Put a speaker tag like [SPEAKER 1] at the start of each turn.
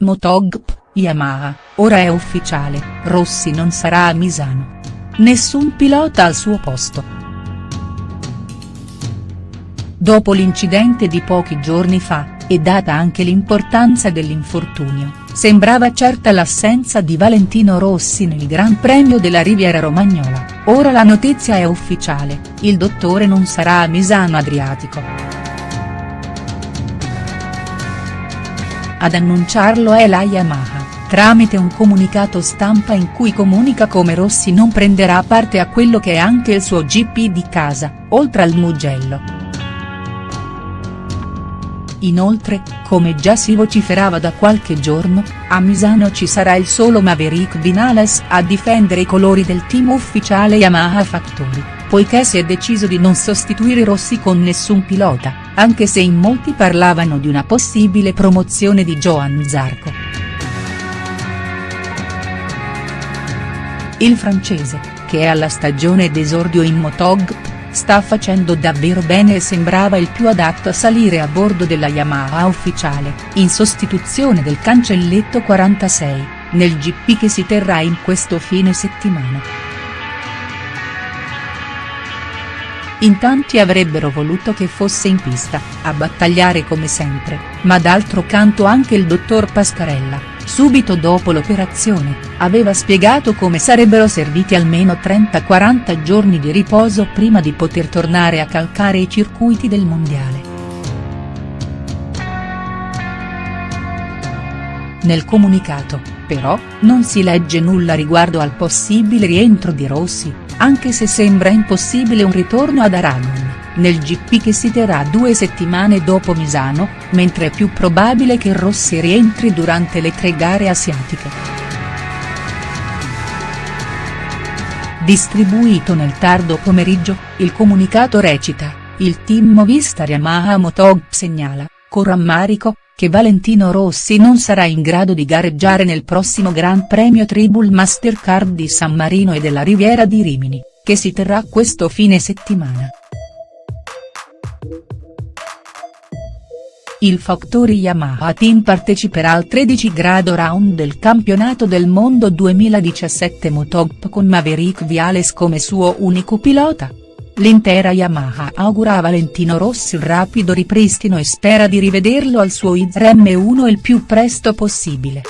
[SPEAKER 1] Motogp, Yamaha, ora è ufficiale, Rossi non sarà a Misano. Nessun pilota al suo posto. Dopo l'incidente di pochi giorni fa, e data anche l'importanza dell'infortunio, sembrava certa l'assenza di Valentino Rossi nel Gran Premio della Riviera Romagnola, ora la notizia è ufficiale, il dottore non sarà a Misano Adriatico. Ad annunciarlo è la Yamaha, tramite un comunicato stampa in cui comunica come Rossi non prenderà parte a quello che è anche il suo GP di casa, oltre al Mugello. Inoltre, come già si vociferava da qualche giorno, a Misano ci sarà il solo Maverick Vinales a difendere i colori del team ufficiale Yamaha Factory poiché si è deciso di non sostituire Rossi con nessun pilota, anche se in molti parlavano di una possibile promozione di Johan Zarco. Il francese, che è alla stagione d'esordio in Motog, sta facendo davvero bene e sembrava il più adatto a salire a bordo della Yamaha ufficiale, in sostituzione del cancelletto 46, nel GP che si terrà in questo fine settimana. In tanti avrebbero voluto che fosse in pista, a battagliare come sempre, ma d'altro canto anche il dottor Pascarella, subito dopo l'operazione, aveva spiegato come sarebbero serviti almeno 30-40 giorni di riposo prima di poter tornare a calcare i circuiti del mondiale. Nel comunicato, però, non si legge nulla riguardo al possibile rientro di Rossi, anche se sembra impossibile un ritorno ad Aragon, nel GP che si terrà due settimane dopo Misano, mentre è più probabile che Rossi rientri durante le tre gare asiatiche. Distribuito nel tardo pomeriggio, il comunicato recita, il team Movistar Yamaha Motog segnala, con rammarico, che Valentino Rossi non sarà in grado di gareggiare nel prossimo Gran Premio Tribul Mastercard di San Marino e della Riviera di Rimini, che si terrà questo fine settimana. Il Factory Yamaha Team parteciperà al 13 grado round del campionato del mondo 2017 Motogp con Maverick Viales come suo unico pilota. L'intera Yamaha augura a Valentino Rossi un rapido ripristino e spera di rivederlo al suo IZR M1 il più presto possibile.